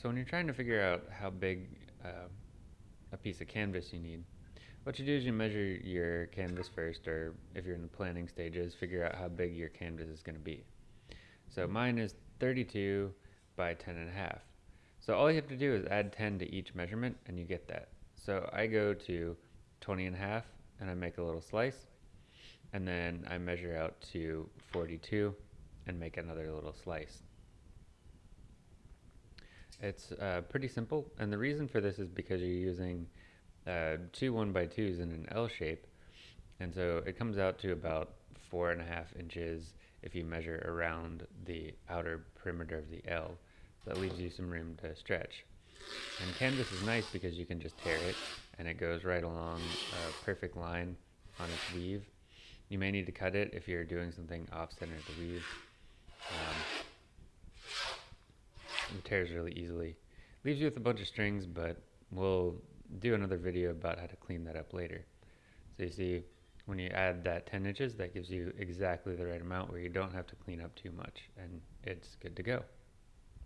So when you're trying to figure out how big uh, a piece of canvas you need, what you do is you measure your canvas first, or if you're in the planning stages, figure out how big your canvas is going to be. So mine is 32 by 10 and a half. So all you have to do is add 10 to each measurement and you get that. So I go to 20 and a half and I make a little slice and then I measure out to 42 and make another little slice. It's uh, pretty simple, and the reason for this is because you're using uh, two one by twos in an L shape, and so it comes out to about four and a half inches if you measure around the outer perimeter of the L. So that leaves you some room to stretch. And canvas is nice because you can just tear it, and it goes right along a perfect line on its weave. You may need to cut it if you're doing something off-center the weave. Um, tears really easily. Leaves you with a bunch of strings, but we'll do another video about how to clean that up later. So you see, when you add that 10 inches, that gives you exactly the right amount where you don't have to clean up too much, and it's good to go.